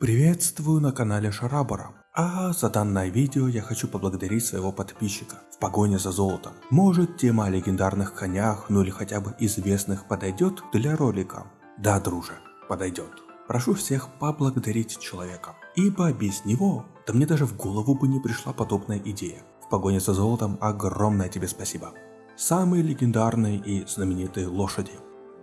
Приветствую на канале Шарабара. А за данное видео я хочу поблагодарить своего подписчика в погоне за золотом. Может тема о легендарных конях, ну или хотя бы известных подойдет для ролика? Да, друже, подойдет. Прошу всех поблагодарить человека, ибо без него, да мне даже в голову бы не пришла подобная идея. В погоне за золотом огромное тебе спасибо. Самые легендарные и знаменитые лошади.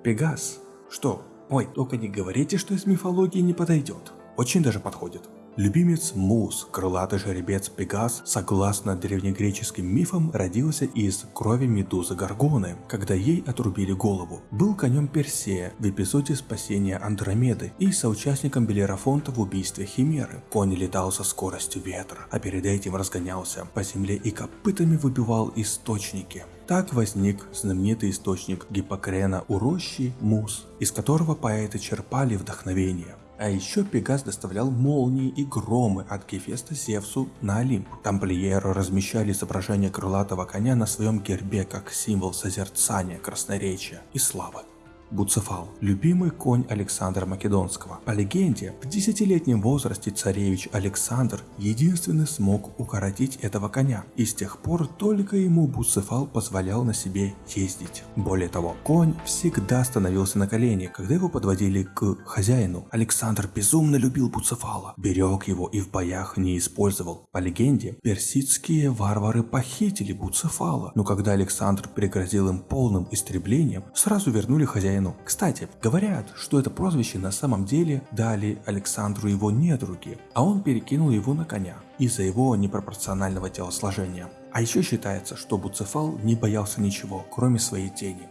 Пегас. Что? Ой, только не говорите, что из мифологии не подойдет. Очень даже подходит. Любимец Мус, крылатый жеребец Пегас, согласно древнегреческим мифам, родился из крови медузы Гаргоны, когда ей отрубили голову. Был конем Персея в эпизоде спасения Андромеды и соучастником Белерафонта в убийстве Химеры. Конь летал со скоростью ветра, а перед этим разгонялся по земле и копытами выбивал источники. Так возник знаменитый источник Гиппокрена у рощи Мус, из которого поэты черпали вдохновение. А еще Пегас доставлял молнии и громы от Гефеста Зевсу на Олимп. Тамплиеры размещали изображение крылатого коня на своем гербе как символ созерцания, красноречия и славы. Буцефал – любимый конь Александра Македонского. По легенде, в десятилетнем возрасте царевич Александр единственный смог укоротить этого коня, и с тех пор только ему Буцефал позволял на себе ездить. Более того, конь всегда становился на колени, когда его подводили к хозяину. Александр безумно любил Буцефала, берег его и в боях не использовал. По легенде, персидские варвары похитили Буцефала, но когда Александр пригрозил им полным истреблением, сразу вернули хозяину хозяину. Кстати, говорят, что это прозвище на самом деле дали Александру его недруги, а он перекинул его на коня из-за его непропорционального телосложения. А еще считается, что Буцефал не боялся ничего, кроме своей тени.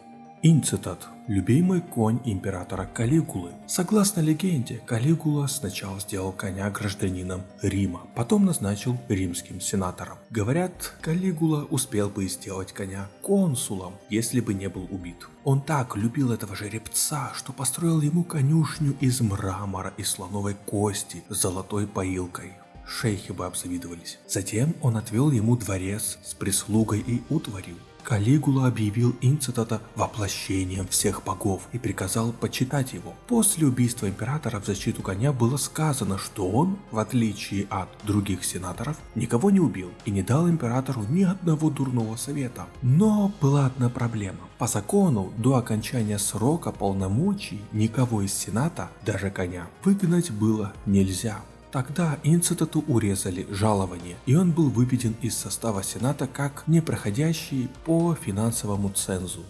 Инцитат – любимый конь императора Калигулы. Согласно легенде, Калигула сначала сделал коня гражданином Рима, потом назначил римским сенатором. Говорят, Калигула успел бы сделать коня консулом, если бы не был убит. Он так любил этого жеребца, что построил ему конюшню из мрамора и слоновой кости с золотой поилкой шейхи бы обзавидовались. Затем он отвел ему дворец с прислугой и утварью. Калигула объявил Инцитата воплощением всех богов и приказал почитать его. После убийства императора в защиту коня было сказано, что он, в отличие от других сенаторов, никого не убил и не дал императору ни одного дурного совета. Но была одна проблема. По закону, до окончания срока полномочий никого из сената, даже коня, выгнать было нельзя. Тогда Инцитату урезали жалование, и он был выведен из состава Сената как непроходящий по финансовому цензу.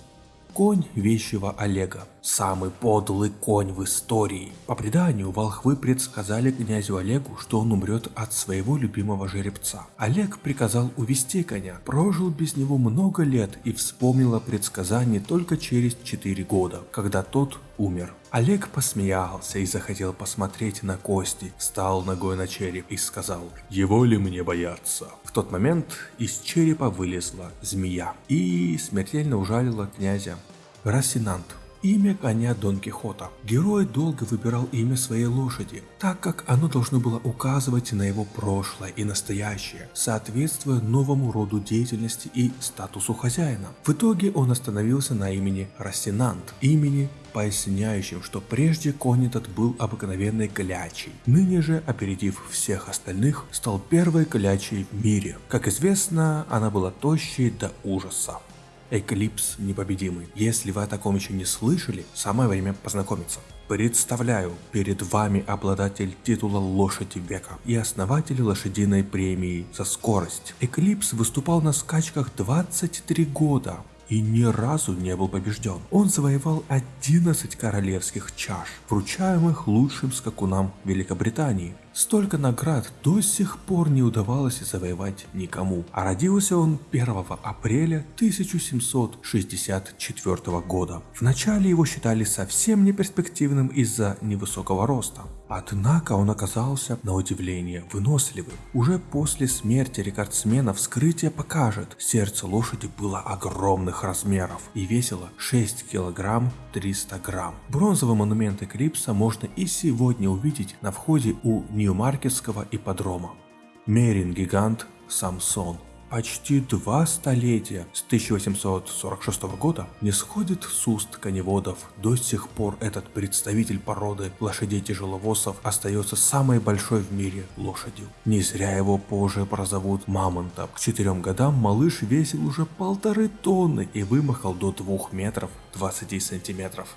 Конь вещего Олега. Самый подлый конь в истории. По преданию, волхвы предсказали князю Олегу, что он умрет от своего любимого жеребца. Олег приказал увести коня, прожил без него много лет и вспомнил о предсказании только через 4 года, когда тот умер. Олег посмеялся и захотел посмотреть на кости, встал ногой на череп и сказал, его ли мне бояться? В тот момент из черепа вылезла змея и смертельно ужалила князя. Рассинант Имя коня Дон Кихота. Герой долго выбирал имя своей лошади, так как оно должно было указывать на его прошлое и настоящее, соответствуя новому роду деятельности и статусу хозяина. В итоге он остановился на имени Рассинант, имени поясняющим, что прежде конь этот был обыкновенной клячей. Ныне же, опередив всех остальных, стал первой клячей в мире. Как известно, она была тощей до ужаса. Эклипс непобедимый. Если вы о таком еще не слышали, самое время познакомиться. Представляю перед вами обладатель титула Лошади Века и основатель лошадиной премии за скорость. Эклипс выступал на скачках 23 года и ни разу не был побежден. Он завоевал 11 королевских чаш, вручаемых лучшим скакунам Великобритании. Столько наград до сих пор не удавалось завоевать никому, а родился он 1 апреля 1764 года. Вначале его считали совсем неперспективным из-за невысокого роста. Однако он оказался, на удивление, выносливым. Уже после смерти рекордсмена вскрытие покажет, сердце лошади было огромных размеров и весило 6 килограмм 300 грамм. Бронзовый монумент Эклипса можно и сегодня увидеть на входе у Нью-Маркетского ипподрома. Мерин-гигант Самсон почти два столетия с 1846 года не сходит с уст коневодов. До сих пор этот представитель породы лошадей-тяжеловозов остается самой большой в мире лошадью. Не зря его позже прозовут мамонтом. К четырем годам малыш весил уже полторы тонны и вымахал до двух метров 20 сантиметров.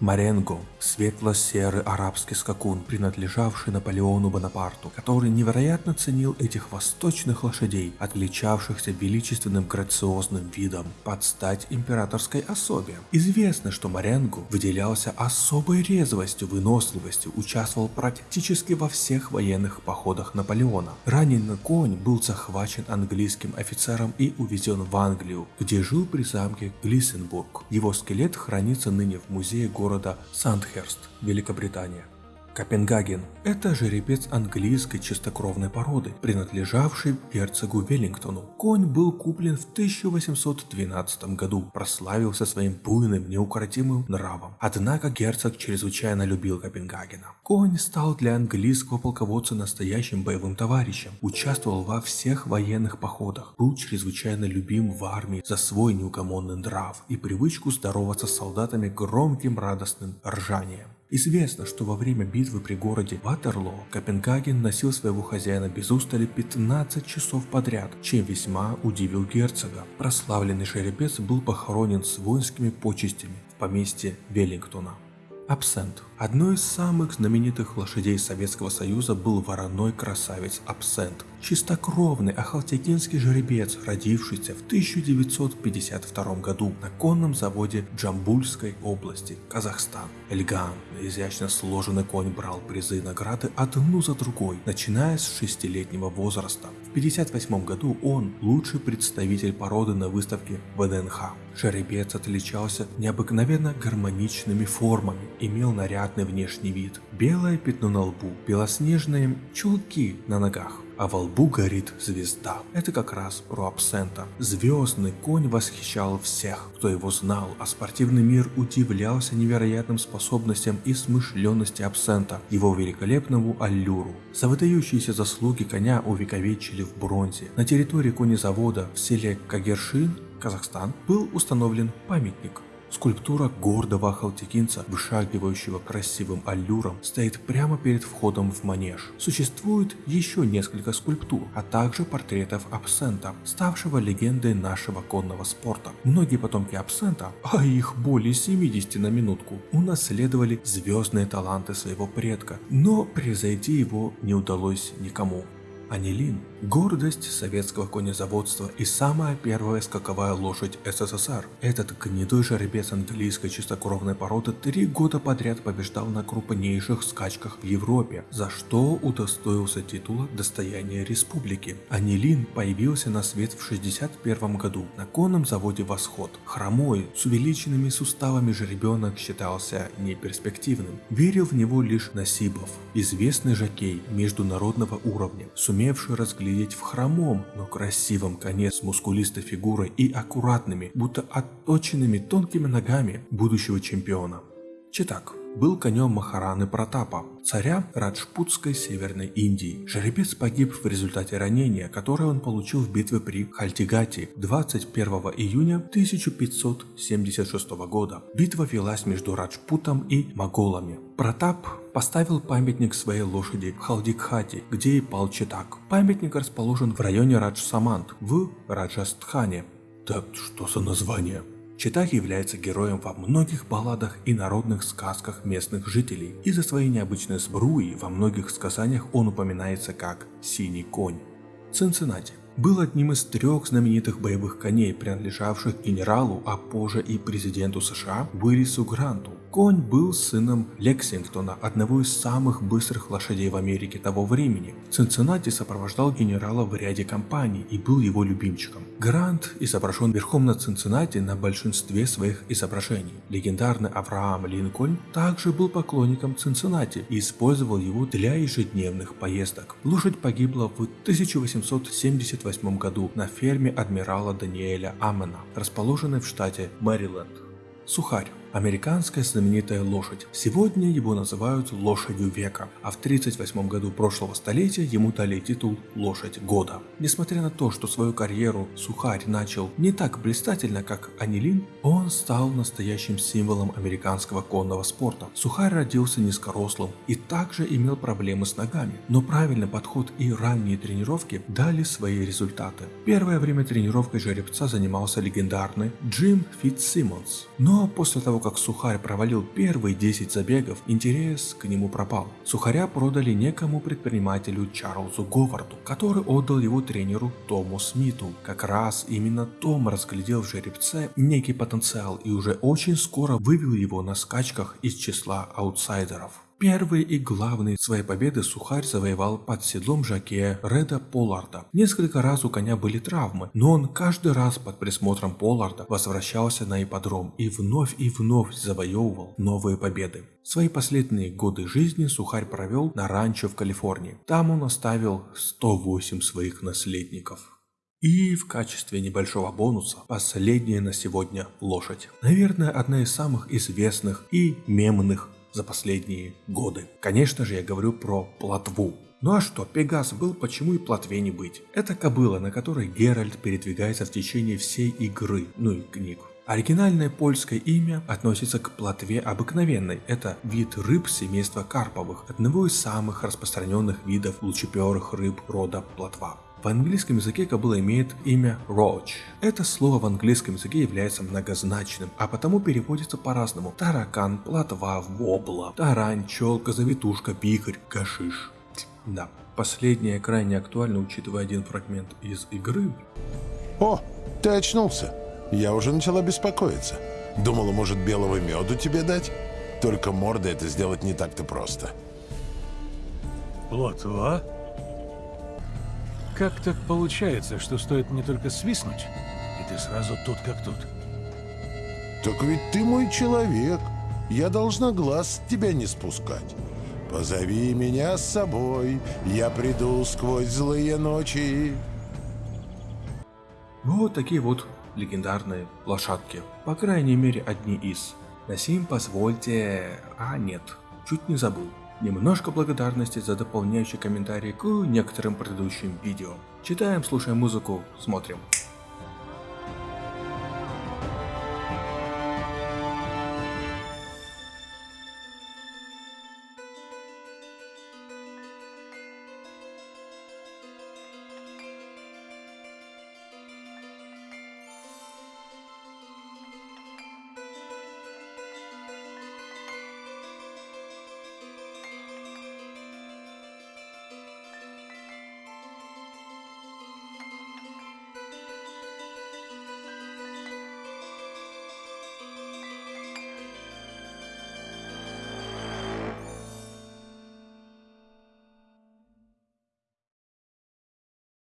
Маренго – светло-серый арабский скакун, принадлежавший Наполеону Бонапарту, который невероятно ценил этих восточных лошадей, отличавшихся величественным грациозным видом под стать императорской особе. Известно, что Маренго выделялся особой резвостью, выносливостью, участвовал практически во всех военных походах Наполеона. Раненый конь был захвачен английским офицером и увезен в Англию, где жил при замке Глиссенбург. Его скелет хранится ныне в музее города города Сандхерст, Великобритания. Копенгаген – это жеребец английской чистокровной породы, принадлежавший герцогу Веллингтону. Конь был куплен в 1812 году, прославился своим буйным, неукротимым нравом. Однако герцог чрезвычайно любил Копенгагена. Конь стал для английского полководца настоящим боевым товарищем, участвовал во всех военных походах, был чрезвычайно любим в армии за свой неугомонный нрав и привычку здороваться с солдатами громким радостным ржанием. Известно, что во время битвы при городе Ватерлоо Копенгаген носил своего хозяина без устали 15 часов подряд, чем весьма удивил герцога. Прославленный жеребец был похоронен с воинскими почестями в поместье Веллингтона. Абсент. Одной из самых знаменитых лошадей Советского Союза был вороной красавец Абсент. Чистокровный ахалтекинский жеребец, родившийся в 1952 году на конном заводе Джамбульской области, Казахстан. Элегантный, изящно сложенный конь брал призы и награды одну за другой, начиная с шестилетнего возраста. В 1958 году он лучший представитель породы на выставке ВДНХ. Жеребец отличался необыкновенно гармоничными формами, имел нарядный внешний вид, белое пятно на лбу, белоснежные чулки на ногах, а во лбу горит звезда. Это как раз про абсента. Звездный конь восхищал всех, кто его знал, а спортивный мир удивлялся невероятным способностям и смышленности абсента, его великолепному аллюру. За выдающиеся заслуги коня увековечили в бронзе. На территории конезавода в селе Кагершин Казахстан, был установлен памятник. Скульптура гордого ахалтекинца, вышагивающего красивым аллюром, стоит прямо перед входом в манеж. Существует еще несколько скульптур, а также портретов абсента, ставшего легендой нашего конного спорта. Многие потомки абсента, а их более 70 на минутку, унаследовали звездные таланты своего предка, но превзойти его не удалось никому. Анилин – гордость советского конезаводства и самая первая скаковая лошадь СССР. Этот гнедой жеребец английской чистокровной породы три года подряд побеждал на крупнейших скачках в Европе, за что удостоился титула «Достояние республики». Анилин появился на свет в 1961 году на конном заводе «Восход». Хромой, с увеличенными суставами жеребенок считался неперспективным. Верил в него лишь Насибов, известный жокей международного уровня, сумел сумевший разглядеть в хромом, но красивом коне с мускулистой фигурой и аккуратными, будто отточенными тонкими ногами будущего чемпиона. Читак был конем Махараны Протапа, царя Раджпутской Северной Индии. Жеребец погиб в результате ранения, которое он получил в битве при Хальтигате 21 июня 1576 года. Битва велась между Раджпутом и моголами. Протап поставил памятник своей лошади в Халдикхате, где и пал Читак. Памятник расположен в районе Раджсамант в Раджастхане. Так что за название? Читак является героем во многих балладах и народных сказках местных жителей. Из-за своей необычной сбруи во многих сказаниях он упоминается как «синий конь». Цинциннати был одним из трех знаменитых боевых коней, принадлежавших генералу, а позже и президенту США Уиллису Гранту. Конь был сыном Лексингтона, одного из самых быстрых лошадей в Америке того времени. Цинциннати сопровождал генерала в ряде кампаний и был его любимчиком. Грант изображен верхом на Цинциннати на большинстве своих изображений. Легендарный Авраам Линкольн также был поклонником Цинциннати и использовал его для ежедневных поездок. Лошадь погибла в 1878 году на ферме адмирала Даниэля Амена, расположенной в штате Мэриленд. Сухарь Американская знаменитая лошадь. Сегодня его называют лошадью века, а в 1938 году прошлого столетия ему дали титул лошадь года. Несмотря на то, что свою карьеру Сухарь начал не так блистательно, как Анилин, он стал настоящим символом американского конного спорта. Сухарь родился низкорослым и также имел проблемы с ногами, но правильный подход и ранние тренировки дали свои результаты. Первое время тренировкой жеребца занимался легендарный Джим Фитцсимонс, но после того, как Сухарь провалил первые 10 забегов, интерес к нему пропал. Сухаря продали некому предпринимателю Чарльзу Говарду, который отдал его тренеру Тому Смиту. Как раз именно Том разглядел в жеребце некий потенциал и уже очень скоро вывел его на скачках из числа аутсайдеров. Первый и главный своей победы Сухарь завоевал под седлом жакея Реда Полларда. Несколько раз у коня были травмы, но он каждый раз под присмотром Полларда возвращался на ипподром и вновь и вновь завоевывал новые победы. Свои последние годы жизни Сухарь провел на ранчо в Калифорнии. Там он оставил 108 своих наследников. И в качестве небольшого бонуса последняя на сегодня лошадь. Наверное, одна из самых известных и мемных за последние годы. Конечно же, я говорю про плотву. Ну а что, Пегас был, почему и плотве не быть? Это кобыла, на которой Геральт передвигается в течение всей игры, ну и книг. Оригинальное польское имя относится к плотве обыкновенной. Это вид рыб семейства карповых, одного из самых распространенных видов лучеперых рыб рода плотва. В английском языке кобыла имеет имя Roach. Это слово в английском языке является многозначным, а потому переводится по-разному. Таракан, плотва, вобла, тарань, челка, завитушка, пикарь, гашиш. Да, последнее крайне актуально, учитывая один фрагмент из игры. О, ты очнулся. Я уже начала беспокоиться. Думала, может, белого меду тебе дать? Только морда это сделать не так-то просто. Плотва? Как так получается, что стоит мне только свистнуть, и ты сразу тут как тут? Так ведь ты мой человек. Я должна глаз с тебя не спускать. Позови меня с собой, я приду сквозь злые ночи. Вот такие вот легендарные лошадки. По крайней мере одни из. На сим позвольте... А нет, чуть не забыл. Немножко благодарности за дополняющий комментарий к некоторым предыдущим видео. Читаем, слушаем музыку, смотрим.